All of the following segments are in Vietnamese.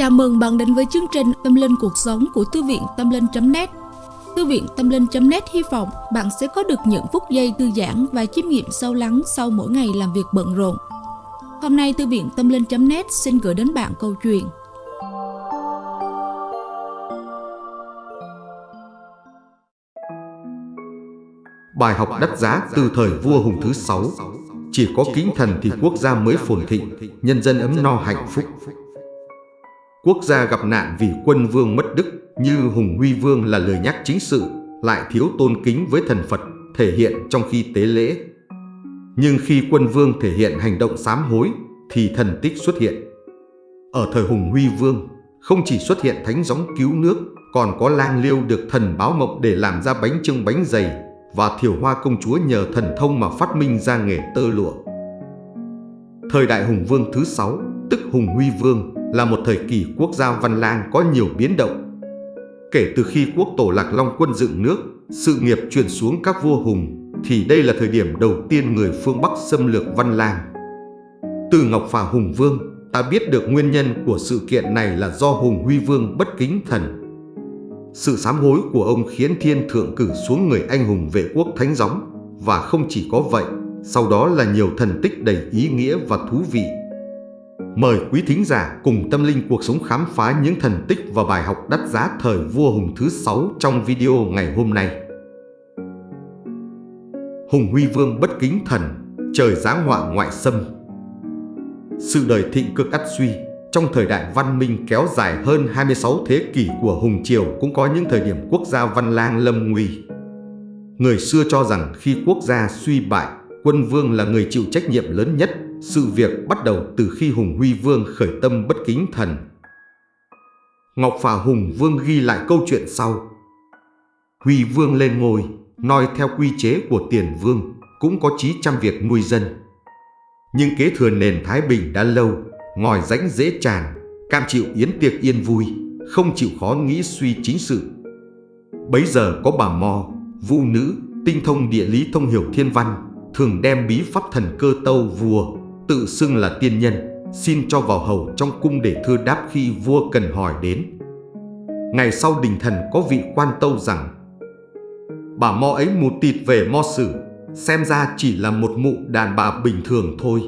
Chào mừng bạn đến với chương trình Tâm Linh Cuộc Sống của Thư viện Tâm Linh.net Thư viện Tâm Linh.net hy vọng bạn sẽ có được những phút giây thư giãn và chiêm nghiệm sâu lắng sau mỗi ngày làm việc bận rộn. Hôm nay Thư viện Tâm Linh.net xin gửi đến bạn câu chuyện Bài học đắt giá từ thời vua Hùng thứ sáu Chỉ có kính thần thì quốc gia mới phồn thịnh, nhân dân ấm no hạnh phúc. Quốc gia gặp nạn vì quân vương mất đức như Hùng Huy Vương là lời nhắc chính sự, lại thiếu tôn kính với thần Phật, thể hiện trong khi tế lễ. Nhưng khi quân vương thể hiện hành động sám hối, thì thần tích xuất hiện. Ở thời Hùng Huy Vương, không chỉ xuất hiện thánh gióng cứu nước, còn có lang liêu được thần báo mộng để làm ra bánh trưng bánh dày và thiểu hoa công chúa nhờ thần thông mà phát minh ra nghề tơ lụa. Thời đại Hùng Vương thứ sáu, tức Hùng Huy Vương, là một thời kỳ quốc gia văn lang có nhiều biến động. Kể từ khi quốc tổ Lạc Long quân dựng nước, sự nghiệp truyền xuống các vua Hùng, thì đây là thời điểm đầu tiên người phương Bắc xâm lược văn lang. Từ Ngọc Phà Hùng Vương, ta biết được nguyên nhân của sự kiện này là do Hùng Huy Vương bất kính thần. Sự sám hối của ông khiến thiên thượng cử xuống người anh hùng vệ quốc thánh gióng, và không chỉ có vậy, sau đó là nhiều thần tích đầy ý nghĩa và thú vị Mời quý thính giả cùng tâm linh cuộc sống khám phá những thần tích và bài học đắt giá thời vua Hùng thứ sáu trong video ngày hôm nay. Hùng Huy Vương bất kính thần, trời giáng họa ngoại xâm. Sự đời thịnh cực ắt suy, trong thời đại văn minh kéo dài hơn 26 thế kỷ của Hùng Triều cũng có những thời điểm quốc gia văn lang lâm nguy. Người xưa cho rằng khi quốc gia suy bại, quân vương là người chịu trách nhiệm lớn nhất sự việc bắt đầu từ khi Hùng Huy Vương khởi tâm bất kính thần. Ngọc Phà Hùng Vương ghi lại câu chuyện sau. Huy Vương lên ngôi, noi theo quy chế của tiền vương, cũng có chí trăm việc nuôi dân. Nhưng kế thừa nền Thái Bình đã lâu, ngòi rãnh dễ tràn, cam chịu yến tiệc yên vui, không chịu khó nghĩ suy chính sự. Bấy giờ có bà Mo, vũ nữ, tinh thông địa lý thông hiểu thiên văn, thường đem bí pháp thần cơ tâu vua tự xưng là tiên nhân, xin cho vào hầu trong cung để thưa đáp khi vua cần hỏi đến. Ngày sau đình thần có vị quan tâu rằng Bà mo ấy mù tịt về mo sử, xem ra chỉ là một mụ đàn bà bình thường thôi.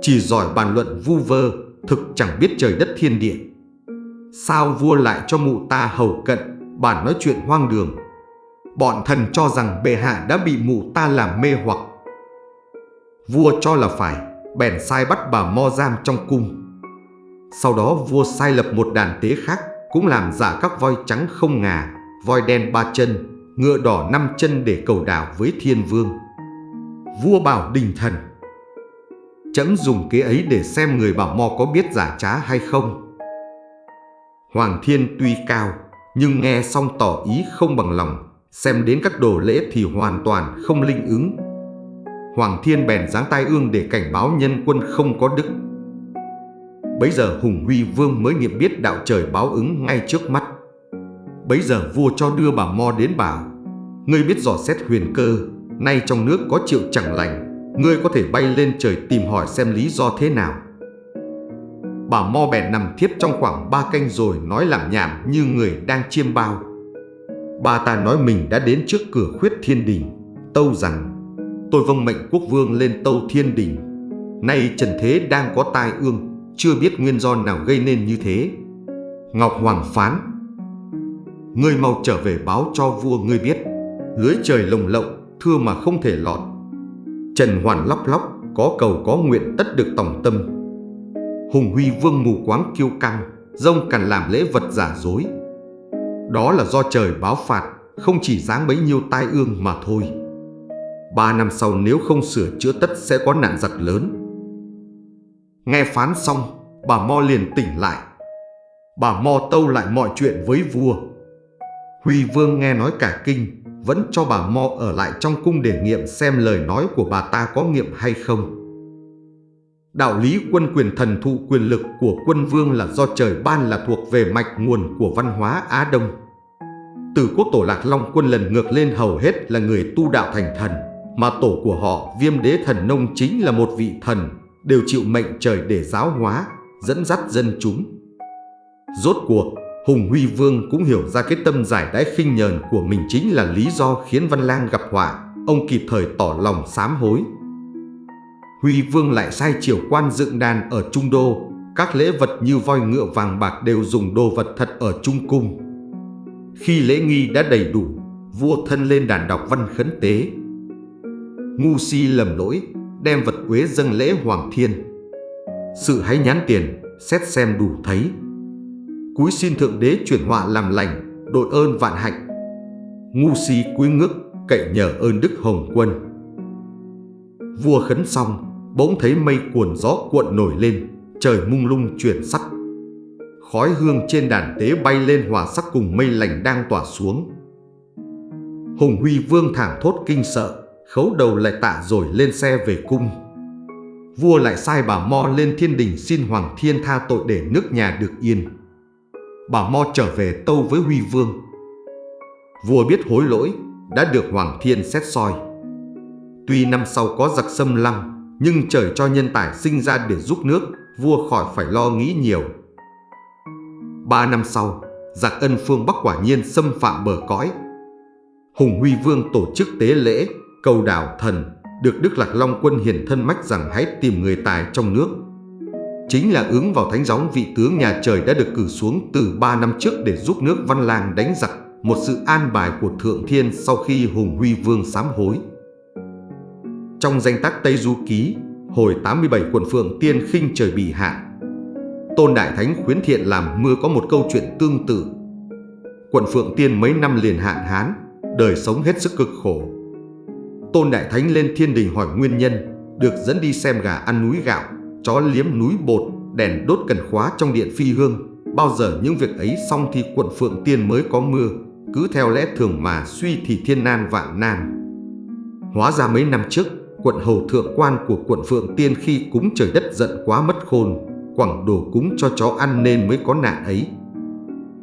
Chỉ giỏi bàn luận vu vơ, thực chẳng biết trời đất thiên địa. Sao vua lại cho mụ ta hầu cận, bản nói chuyện hoang đường. Bọn thần cho rằng bệ hạ đã bị mụ ta làm mê hoặc. Vua cho là phải, bèn sai bắt bà Mo giam trong cung. Sau đó vua sai lập một đàn tế khác, cũng làm giả các voi trắng không ngà, voi đen ba chân, ngựa đỏ năm chân để cầu đảo với thiên vương. Vua bảo đình thần, chấm dùng kế ấy để xem người bảo Mo có biết giả trá hay không. Hoàng thiên tuy cao, nhưng nghe xong tỏ ý không bằng lòng, xem đến các đồ lễ thì hoàn toàn không linh ứng Hoàng Thiên bèn giáng tai ương để cảnh báo nhân quân không có đức. Bấy giờ Hùng Huy Vương mới nghiệm biết đạo trời báo ứng ngay trước mắt. Bấy giờ vua cho đưa bà Mo đến bảo, ngươi biết dò xét huyền cơ, nay trong nước có triệu chẳng lành, ngươi có thể bay lên trời tìm hỏi xem lý do thế nào. Bà Mo bèn nằm thiếp trong khoảng ba canh rồi nói làm nhảm như người đang chiêm bao. Bà ta nói mình đã đến trước cửa khuyết thiên đình, tâu rằng tôi vâng mệnh quốc vương lên tâu thiên đình. Nay trần thế đang có tai ương, chưa biết nguyên do nào gây nên như thế. Ngọc Hoàng phán, ngươi mau trở về báo cho vua ngươi biết, lưới trời lồng lộng, thưa mà không thể lọt. Trần Hoàn lóc lóc, có cầu có nguyện tất được tổng tâm. Hùng Huy Vương mù quáng kiêu căng, rông cằn làm lễ vật giả dối. Đó là do trời báo phạt, không chỉ dáng bấy nhiêu tai ương mà thôi. Ba năm sau nếu không sửa chữa tất sẽ có nạn giặc lớn. Nghe phán xong, bà Mo liền tỉnh lại. Bà Mo tâu lại mọi chuyện với vua. Huy Vương nghe nói cả kinh, vẫn cho bà Mo ở lại trong cung để nghiệm xem lời nói của bà ta có nghiệm hay không. Đạo lý quân quyền thần thụ quyền lực của quân vương là do trời ban là thuộc về mạch nguồn của văn hóa Á Đông. Từ quốc tổ Lạc Long quân lần ngược lên hầu hết là người tu đạo thành thần mà tổ của họ viêm đế thần nông chính là một vị thần, đều chịu mệnh trời để giáo hóa, dẫn dắt dân chúng. Rốt cuộc, Hùng Huy Vương cũng hiểu ra cái tâm giải đái khinh nhờn của mình chính là lý do khiến Văn Lang gặp họa. Ông kịp thời tỏ lòng sám hối. Huy Vương lại sai triều quan dựng đàn ở Trung Đô. Các lễ vật như voi ngựa vàng bạc đều dùng đồ vật thật ở Trung Cung. Khi lễ nghi đã đầy đủ, vua thân lên đàn đọc văn khấn tế. Ngu si lầm lỗi, đem vật quế dâng lễ Hoàng Thiên. Sự hãy nhán tiền, xét xem đủ thấy. Cúi xin Thượng Đế chuyển họa làm lành, đội ơn vạn hạnh. Ngu si cúi ngước, cậy nhờ ơn Đức Hồng Quân. Vua khấn xong, bỗng thấy mây cuồn gió cuộn nổi lên, trời mung lung chuyển sắc. Khói hương trên đàn tế bay lên hòa sắc cùng mây lành đang tỏa xuống. Hùng Huy Vương thảng thốt kinh sợ, khấu đầu lại tạ rồi lên xe về cung. Vua lại sai bà Mo lên thiên đình xin Hoàng Thiên tha tội để nước nhà được yên. Bà Mo trở về tâu với Huy Vương. Vua biết hối lỗi, đã được Hoàng Thiên xét soi. Tuy năm sau có giặc xâm lăng, nhưng trời cho nhân tài sinh ra để giúp nước, vua khỏi phải lo nghĩ nhiều. Ba năm sau, giặc ân phương Bắc quả nhiên xâm phạm bờ cõi. Hùng Huy Vương tổ chức tế lễ, cầu đảo thần, được Đức Lạc Long quân hiển thân mách rằng hãy tìm người tài trong nước. Chính là ứng vào thánh gióng vị tướng nhà trời đã được cử xuống từ ba năm trước để giúp nước Văn Lang đánh giặc, một sự an bài của Thượng Thiên sau khi Hùng Huy Vương sám hối. Trong danh tác Tây Du Ký, hồi 87 quận Phượng Tiên khinh trời bị hạn. Tôn Đại Thánh khuyến thiện làm mưa có một câu chuyện tương tự. Quận Phượng Tiên mấy năm liền hạn hán, đời sống hết sức cực khổ. Tôn Đại Thánh lên thiên đình hỏi nguyên nhân, được dẫn đi xem gà ăn núi gạo, chó liếm núi bột, đèn đốt cần khóa trong điện phi hương. Bao giờ những việc ấy xong thì quận Phượng Tiên mới có mưa, cứ theo lẽ thường mà suy thì thiên nan vạn nan. Hóa ra mấy năm trước, quận hầu thượng quan của quận Phượng Tiên khi cúng trời đất giận quá mất khôn, quẳng đồ cúng cho chó ăn nên mới có nạn ấy.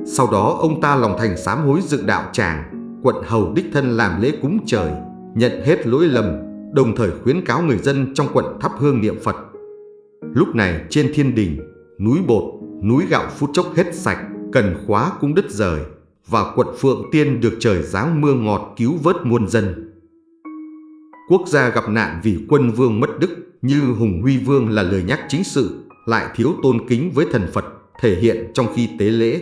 Sau đó ông ta lòng thành sám hối dựng đạo tràng, quận hầu đích thân làm lễ cúng trời, nhận hết lỗi lầm, đồng thời khuyến cáo người dân trong quận thắp hương niệm Phật. Lúc này trên thiên đình, núi bột, núi gạo phút chốc hết sạch, cần khóa cũng đứt rời, và quận Phượng Tiên được trời giáng mưa ngọt cứu vớt muôn dân. Quốc gia gặp nạn vì quân vương mất đức như Hùng Huy Vương là lời nhắc chính sự, lại thiếu tôn kính với thần Phật, thể hiện trong khi tế lễ.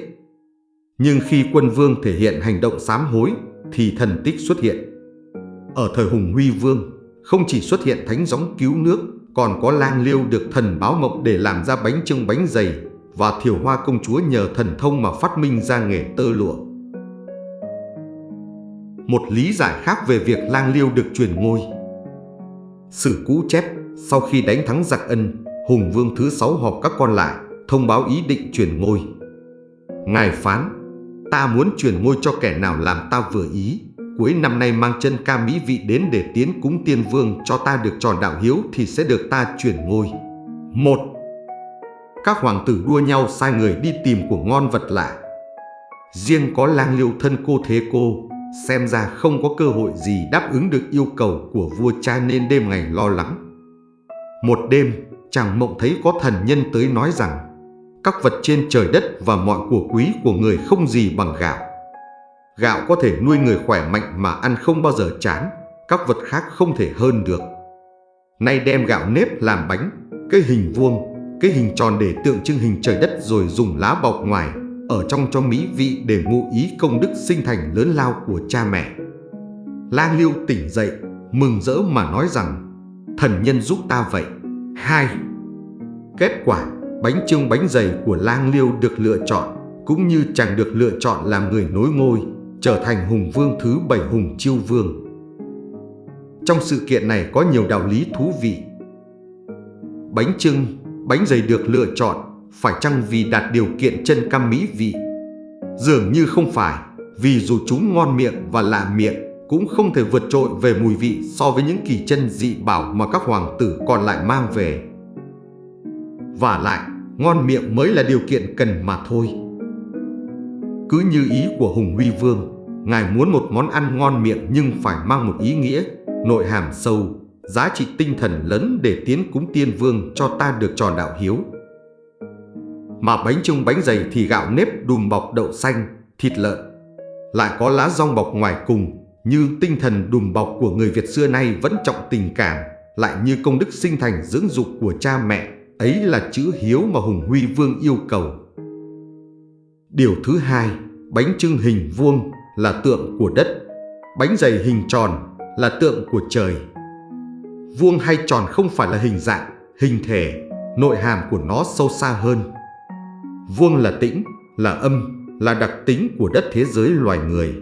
Nhưng khi quân vương thể hiện hành động sám hối, thì thần tích xuất hiện. Ở thời Hùng Huy Vương, không chỉ xuất hiện thánh gióng cứu nước, còn có lang liêu được thần báo mộng để làm ra bánh trưng bánh dày, và thiểu hoa công chúa nhờ thần thông mà phát minh ra nghề tơ lụa. Một lý giải khác về việc lang liêu được truyền ngôi Sử cũ chép, sau khi đánh thắng giặc ân, Hùng Vương thứ sáu họp các con lại, thông báo ý định truyền ngôi. Ngài phán, ta muốn truyền ngôi cho kẻ nào làm ta vừa ý, cuối năm nay mang chân ca mỹ vị đến để tiến cúng tiên vương cho ta được tròn đạo hiếu thì sẽ được ta chuyển ngôi. Một Các hoàng tử đua nhau sai người đi tìm của ngon vật lạ. Riêng có lang liêu thân cô thế cô, xem ra không có cơ hội gì đáp ứng được yêu cầu của vua cha nên đêm ngày lo lắng. Một đêm, chàng mộng thấy có thần nhân tới nói rằng các vật trên trời đất và mọi của quý của người không gì bằng gạo. Gạo có thể nuôi người khỏe mạnh mà ăn không bao giờ chán, các vật khác không thể hơn được. Nay đem gạo nếp làm bánh, cái hình vuông, cái hình tròn để tượng trưng hình trời đất rồi dùng lá bọc ngoài, ở trong cho mỹ vị để ngụ ý công đức sinh thành lớn lao của cha mẹ. Lang Liêu tỉnh dậy, mừng rỡ mà nói rằng, thần nhân giúp ta vậy. Hai, Kết quả, bánh trưng bánh dày của Lang Liêu được lựa chọn, cũng như chàng được lựa chọn làm người nối ngôi, trở thành hùng vương thứ bảy hùng chiêu vương. Trong sự kiện này có nhiều đạo lý thú vị. Bánh trưng, bánh dày được lựa chọn phải chăng vì đạt điều kiện chân cam mỹ vị? Dường như không phải, vì dù chúng ngon miệng và lạ miệng, cũng không thể vượt trội về mùi vị so với những kỳ chân dị bảo mà các hoàng tử còn lại mang về. Và lại, ngon miệng mới là điều kiện cần mà thôi. Cứ như ý của Hùng Huy Vương, Ngài muốn một món ăn ngon miệng nhưng phải mang một ý nghĩa, nội hàm sâu, giá trị tinh thần lớn để tiến cúng tiên vương cho ta được tròn đạo hiếu. Mà bánh trưng bánh dày thì gạo nếp đùm bọc đậu xanh, thịt lợn. Lại có lá rong bọc ngoài cùng, như tinh thần đùm bọc của người Việt xưa nay vẫn trọng tình cảm, lại như công đức sinh thành dưỡng dục của cha mẹ, ấy là chữ hiếu mà Hùng Huy Vương yêu cầu. Điều thứ hai, bánh trưng hình vuông là tượng của đất, bánh dày hình tròn là tượng của trời. Vuông hay tròn không phải là hình dạng, hình thể, nội hàm của nó sâu xa hơn. Vuông là tĩnh, là âm, là đặc tính của đất thế giới loài người.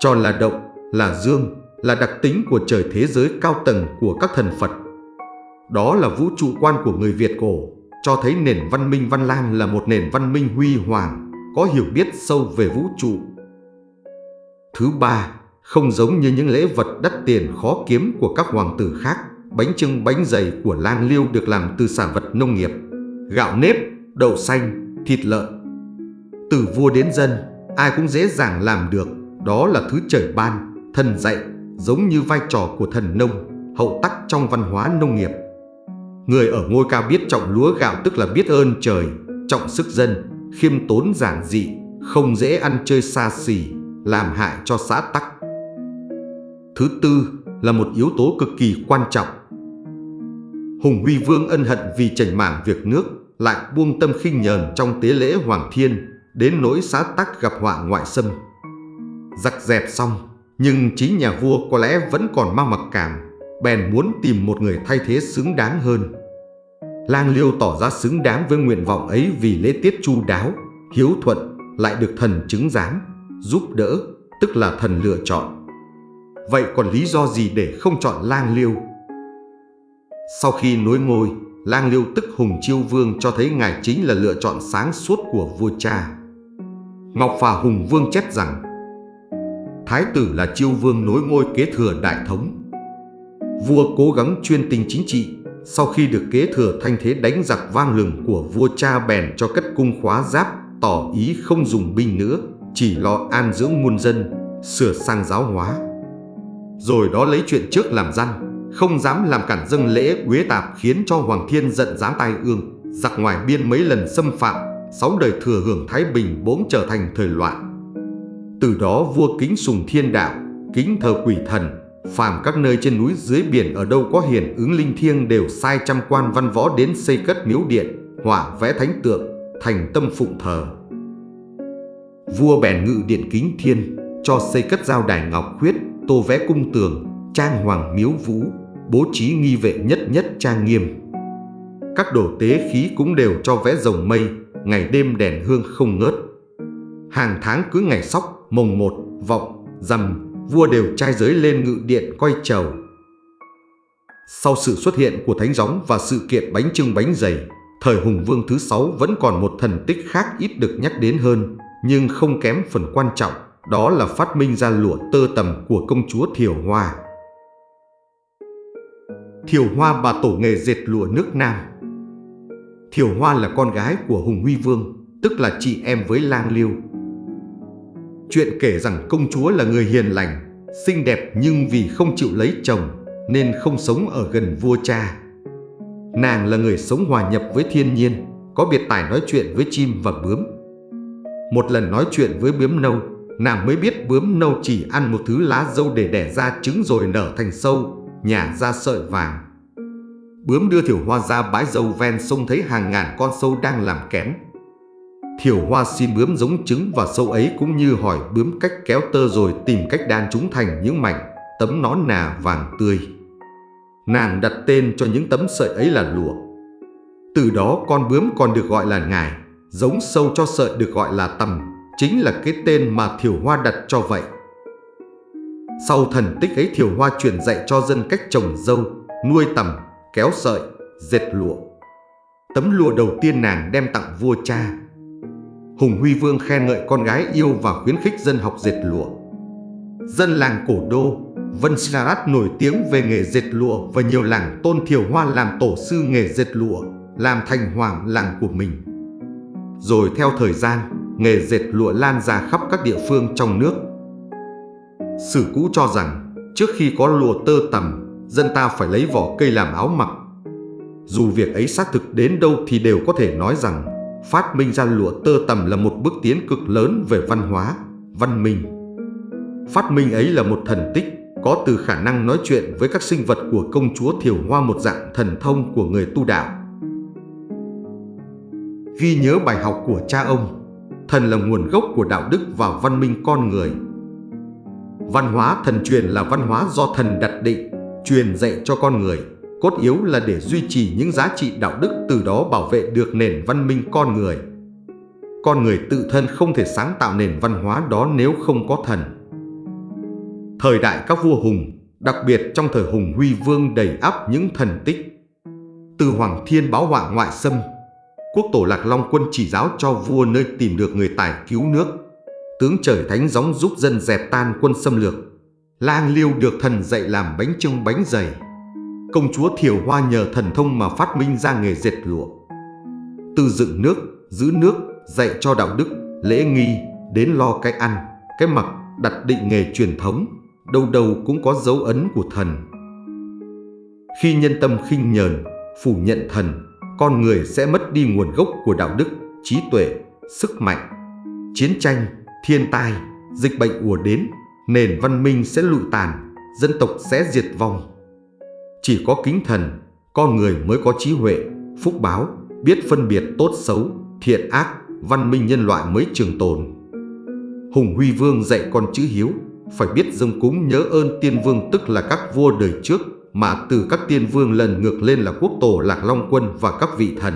Tròn là động, là dương, là đặc tính của trời thế giới cao tầng của các thần Phật. Đó là vũ trụ quan của người Việt cổ, cho thấy nền văn minh Văn Lang là một nền văn minh huy hoàng, có hiểu biết sâu về vũ trụ. Thứ ba, không giống như những lễ vật đắt tiền khó kiếm của các hoàng tử khác, bánh trưng bánh dày của lang liêu được làm từ sản vật nông nghiệp, gạo nếp, đậu xanh, thịt lợn. Từ vua đến dân, ai cũng dễ dàng làm được, đó là thứ trời ban, thần dạy, giống như vai trò của thần nông, hậu tắc trong văn hóa nông nghiệp. Người ở ngôi cao biết trọng lúa gạo tức là biết ơn trời, trọng sức dân, khiêm tốn giản dị, không dễ ăn chơi xa xỉ, làm hại cho xã tắc. Thứ tư là một yếu tố cực kỳ quan trọng. Hùng Huy Vương ân hận vì chảnh mảng việc nước, lại buông tâm khinh nhờn trong tế lễ Hoàng Thiên, đến nỗi xã tắc gặp họa ngoại xâm. Giặc dẹp xong, nhưng chính nhà vua có lẽ vẫn còn mang mặc cảm, bèn muốn tìm một người thay thế xứng đáng hơn. Lang Liêu tỏ ra xứng đáng với nguyện vọng ấy vì lễ tiết chu đáo, hiếu thuận, lại được thần chứng giám, giúp đỡ, tức là thần lựa chọn. Vậy còn lý do gì để không chọn Lang Liêu? Sau khi nối ngôi, Lang Liêu tức Hùng Chiêu Vương cho thấy ngài chính là lựa chọn sáng suốt của vua cha. Ngọc và Hùng Vương chép rằng Thái tử là Chiêu Vương nối ngôi kế thừa đại thống. Vua cố gắng chuyên tình chính trị, sau khi được kế thừa thanh thế đánh giặc vang lừng của vua cha bèn cho cất cung khóa giáp, tỏ ý không dùng binh nữa, chỉ lo an dưỡng muôn dân, sửa sang giáo hóa. Rồi đó lấy chuyện trước làm răn, không dám làm cản dâng lễ quế tạp khiến cho Hoàng Thiên giận dáng tai ương, giặc ngoài biên mấy lần xâm phạm, sáu đời thừa hưởng Thái Bình bỗng trở thành thời loạn. Từ đó vua kính sùng thiên đạo, kính thờ quỷ thần, phàm các nơi trên núi dưới biển ở đâu có hiển ứng linh thiêng đều sai trăm quan văn võ đến xây cất miếu điện, họa vẽ thánh tượng, thành tâm phụng thờ. Vua bèn ngự điện kính thiên, cho xây cất giao đài ngọc khuyết, tô vẽ cung tường, trang hoàng miếu vũ, bố trí nghi vệ nhất nhất trang nghiêm. Các đồ tế khí cũng đều cho vẽ rồng mây, ngày đêm đèn hương không ngớt. Hàng tháng cứ ngày sóc, mồng một, vọng, rằm, vua đều trai giới lên ngự điện coi chầu. Sau sự xuất hiện của Thánh Gióng và sự kiện bánh trưng bánh dày, thời Hùng Vương thứ sáu vẫn còn một thần tích khác ít được nhắc đến hơn, nhưng không kém phần quan trọng, đó là phát minh ra lụa tơ tầm của công chúa Thiều Hoa. Thiều Hoa bà tổ nghề dệt lụa nước Nam Thiều Hoa là con gái của Hùng Huy Vương, tức là chị em với Lang Liêu. Chuyện kể rằng công chúa là người hiền lành, xinh đẹp nhưng vì không chịu lấy chồng nên không sống ở gần vua cha. Nàng là người sống hòa nhập với thiên nhiên, có biệt tài nói chuyện với chim và bướm. Một lần nói chuyện với bướm nâu, nàng mới biết bướm nâu chỉ ăn một thứ lá dâu để đẻ ra trứng rồi nở thành sâu, nhả ra sợi vàng. Bướm đưa thiểu hoa ra bãi dâu ven sông thấy hàng ngàn con sâu đang làm kén. Thiểu hoa xin bướm giống trứng và sâu ấy cũng như hỏi bướm cách kéo tơ rồi tìm cách đan chúng thành những mảnh, tấm nón nà vàng tươi. Nàng đặt tên cho những tấm sợi ấy là lụa. Từ đó con bướm còn được gọi là ngài, giống sâu cho sợi được gọi là tầm, chính là cái tên mà Thiểu Hoa đặt cho vậy. Sau thần tích ấy Thiểu Hoa truyền dạy cho dân cách trồng dâu, nuôi tầm, kéo sợi, dệt lụa. Tấm lụa đầu tiên nàng đem tặng vua cha. Hùng Huy Vương khen ngợi con gái yêu và khuyến khích dân học dệt lụa. Dân làng cổ đô, Vân Sarat nổi tiếng về nghề dệt lụa và nhiều làng tôn Thiểu Hoa làm tổ sư nghề dệt lụa, làm thành hoàng làng của mình. Rồi theo thời gian, nghề dệt lụa lan ra khắp các địa phương trong nước. Sử cũ cho rằng, trước khi có lụa tơ tằm, dân ta phải lấy vỏ cây làm áo mặc. Dù việc ấy xác thực đến đâu thì đều có thể nói rằng phát minh ra lụa tơ tằm là một bước tiến cực lớn về văn hóa, văn minh. Phát minh ấy là một thần tích, có từ khả năng nói chuyện với các sinh vật của công chúa Thiều Hoa một dạng thần thông của người tu đạo. Ghi nhớ bài học của cha ông, thần là nguồn gốc của đạo đức và văn minh con người. Văn hóa thần truyền là văn hóa do thần đặt định, truyền dạy cho con người, cốt yếu là để duy trì những giá trị đạo đức từ đó bảo vệ được nền văn minh con người. Con người tự thân không thể sáng tạo nền văn hóa đó nếu không có thần. Thời đại các vua hùng, đặc biệt trong thời hùng huy vương đầy ắp những thần tích. Từ Hoàng Thiên báo họa ngoại xâm, quốc tổ Lạc Long quân chỉ giáo cho vua nơi tìm được người tài cứu nước. Tướng trời thánh gióng giúp dân dẹp tan quân xâm lược. Lang liêu được thần dạy làm bánh trưng bánh dày. Công chúa Thiều Hoa nhờ thần thông mà phát minh ra nghề dệt lụa. Từ dựng nước, giữ nước, dạy cho đạo đức, lễ nghi, đến lo cái ăn, cái mặc, đặt định nghề truyền thống, đâu đâu cũng có dấu ấn của thần. Khi nhân tâm khinh nhờn, phủ nhận thần, con người sẽ mất đi nguồn gốc của đạo đức, trí tuệ, sức mạnh. Chiến tranh, thiên tai, dịch bệnh ùa đến, nền văn minh sẽ lụi tàn, dân tộc sẽ diệt vong. Chỉ có kính thần, con người mới có trí huệ, phúc báo, biết phân biệt tốt xấu, thiện ác, văn minh nhân loại mới trường tồn. Hùng Huy Vương dạy con chữ hiếu, phải biết dâng cúng nhớ ơn tiên vương tức là các vua đời trước, mà từ các tiên vương lần ngược lên là quốc tổ Lạc Long Quân và các vị thần.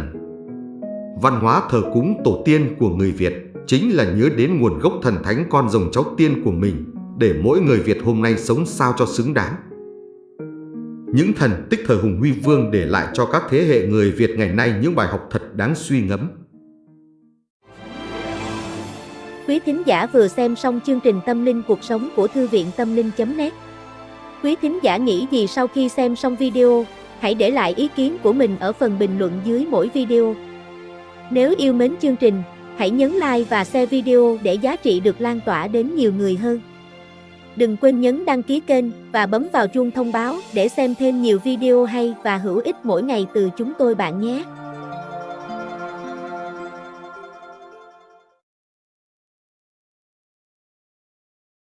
Văn hóa thờ cúng tổ tiên của người Việt chính là nhớ đến nguồn gốc thần thánh con rồng cháu tiên của mình, để mỗi người Việt hôm nay sống sao cho xứng đáng. Những thần tích thời Hùng Huy Vương để lại cho các thế hệ người Việt ngày nay những bài học thật đáng suy ngẫm. Quý thính giả vừa xem xong chương trình Tâm linh cuộc sống của Thư viện Tâm linh.net Quý thính giả nghĩ gì sau khi xem xong video, hãy để lại ý kiến của mình ở phần bình luận dưới mỗi video. Nếu yêu mến chương trình, hãy nhấn like và share video để giá trị được lan tỏa đến nhiều người hơn. Đừng quên nhấn đăng ký kênh và bấm vào chuông thông báo để xem thêm nhiều video hay và hữu ích mỗi ngày từ chúng tôi bạn nhé.